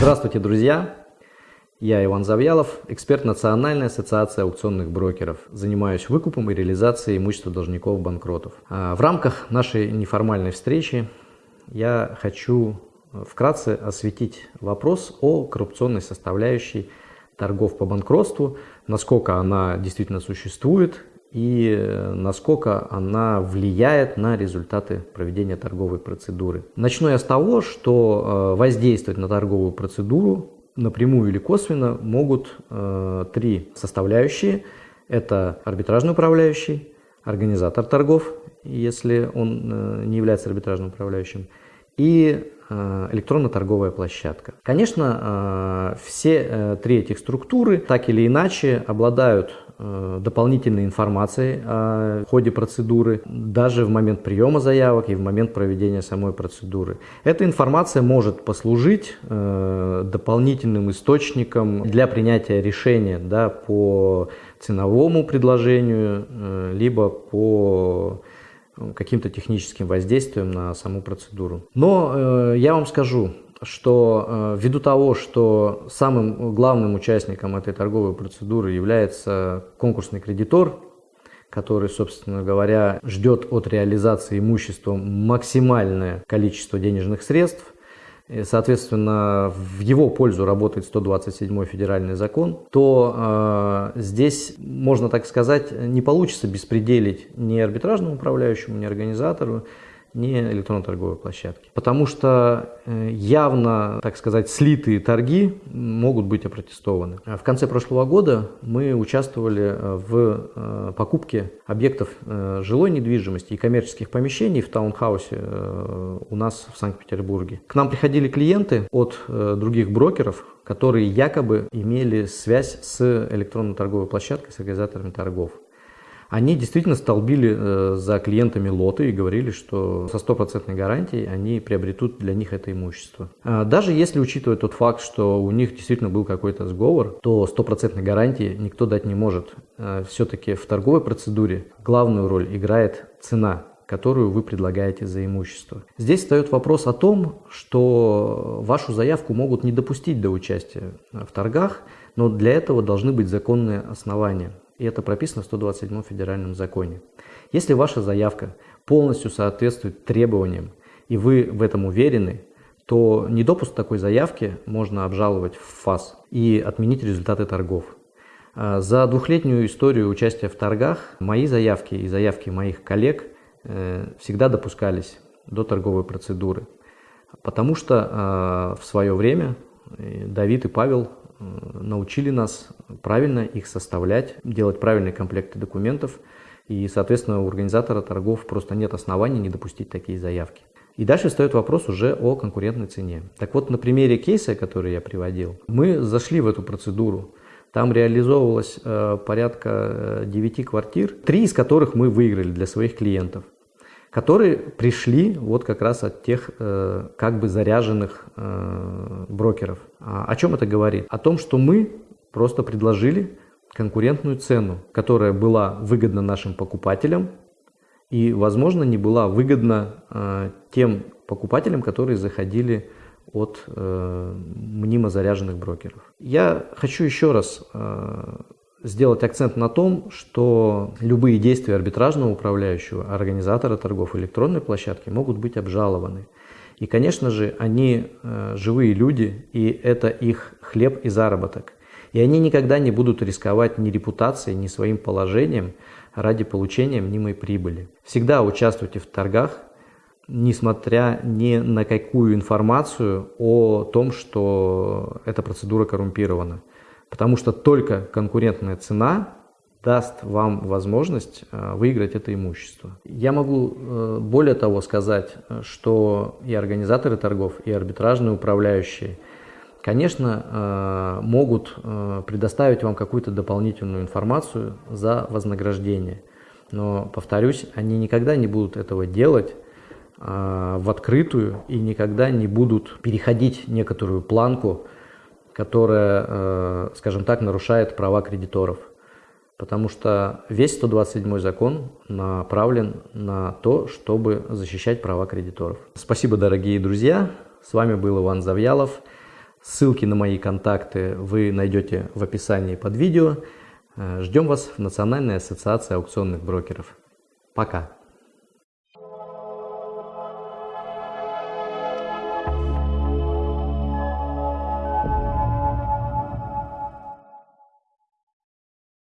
Здравствуйте, друзья! Я Иван Завьялов, эксперт Национальной ассоциации аукционных брокеров. Занимаюсь выкупом и реализацией имущества должников-банкротов. А, в рамках нашей неформальной встречи я хочу вкратце осветить вопрос о коррупционной составляющей торгов по банкротству, насколько она действительно существует и э, насколько она влияет на результаты проведения торговой процедуры. Начну я с того, что э, воздействовать на торговую процедуру напрямую или косвенно могут э, три составляющие. Это арбитражный управляющий, организатор торгов, если он не является арбитражным управляющим, и электронно-торговая площадка. Конечно, все три этих структуры так или иначе обладают дополнительной информации о ходе процедуры, даже в момент приема заявок и в момент проведения самой процедуры. Эта информация может послужить э, дополнительным источником для принятия решения да, по ценовому предложению, э, либо по каким-то техническим воздействием на саму процедуру. Но я вам скажу, что э, ввиду того, что самым главным участником этой торговой процедуры является конкурсный кредитор, который, собственно говоря, ждет от реализации имущества максимальное количество денежных средств, и, соответственно, в его пользу работает 127 федеральный закон, то э, здесь, можно так сказать, не получится беспределить ни арбитражному управляющему, ни организатору, не электронно-торговой площадки. Потому что э, явно, так сказать, слитые торги могут быть опротестованы. В конце прошлого года мы участвовали э, в э, покупке объектов жилой недвижимости и коммерческих помещений в таунхаусе у нас в Санкт-Петербурге. К нам приходили клиенты от других брокеров, которые якобы имели связь с электронно-торговой площадкой, с организаторами торгов. Они действительно столбили э, за клиентами лоты и говорили, что со стопроцентной гарантией они приобретут для них это имущество. А даже если учитывать тот факт, что у них действительно был какой-то сговор, то стопроцентной гарантии никто дать не может. А Все-таки в торговой процедуре главную роль играет цена которую вы предлагаете за имущество. Здесь встает вопрос о том, что вашу заявку могут не допустить до участия в торгах, но для этого должны быть законные основания. И это прописано в 127 федеральном законе. Если ваша заявка полностью соответствует требованиям, и вы в этом уверены, то недопуск такой заявки можно обжаловать в ФАС и отменить результаты торгов. А за двухлетнюю историю участия в торгах мои заявки и заявки моих коллег э, всегда допускались до торговой процедуры, потому что а, в свое время э, Давид и Павел научили нас правильно их составлять, делать правильные комплекты документов. И, соответственно, у организатора торгов просто нет оснований не допустить такие заявки. И дальше встает вопрос уже о конкурентной цене. Так вот, на примере кейса, который я приводил, мы зашли в эту процедуру. Там реализовывалось э, порядка 9 э, квартир, три из которых мы выиграли для своих клиентов которые пришли вот как раз от тех э, как бы заряженных э, брокеров. А, о чем это говорит? О том, что мы просто предложили конкурентную цену, которая была выгодна нашим покупателям и, возможно, не была выгодна э, тем покупателям, которые заходили от э, мнимо заряженных брокеров. Я хочу еще раз э, сделать акцент на том, что любые действия арбитражного управляющего, организатора торгов электронной площадки могут быть обжалованы. И, конечно же, они э, живые люди, и это их хлеб и заработок. И они никогда не будут рисковать ни репутацией, ни своим положением ради получения мнимой прибыли. Всегда участвуйте в торгах, несмотря ни на какую информацию о том, что эта процедура коррумпирована. Потому что только конкурентная цена даст вам возможность э, выиграть это имущество. Я могу э, более того сказать, что и организаторы торгов, и арбитражные управляющие, конечно, э, могут предоставить вам какую-то дополнительную информацию за вознаграждение. Но, повторюсь, они никогда не будут этого делать в открытую и никогда не будут переходить некоторую планку, которая, э, скажем так, нарушает права кредиторов. Потому что весь 127 закон направлен на то, чтобы защищать права кредиторов. Спасибо, дорогие друзья. С вами был Иван Завьялов. Ссылки на мои контакты вы найдете в описании под видео. Ждем вас в Национальной ассоциации аукционных брокеров. Пока!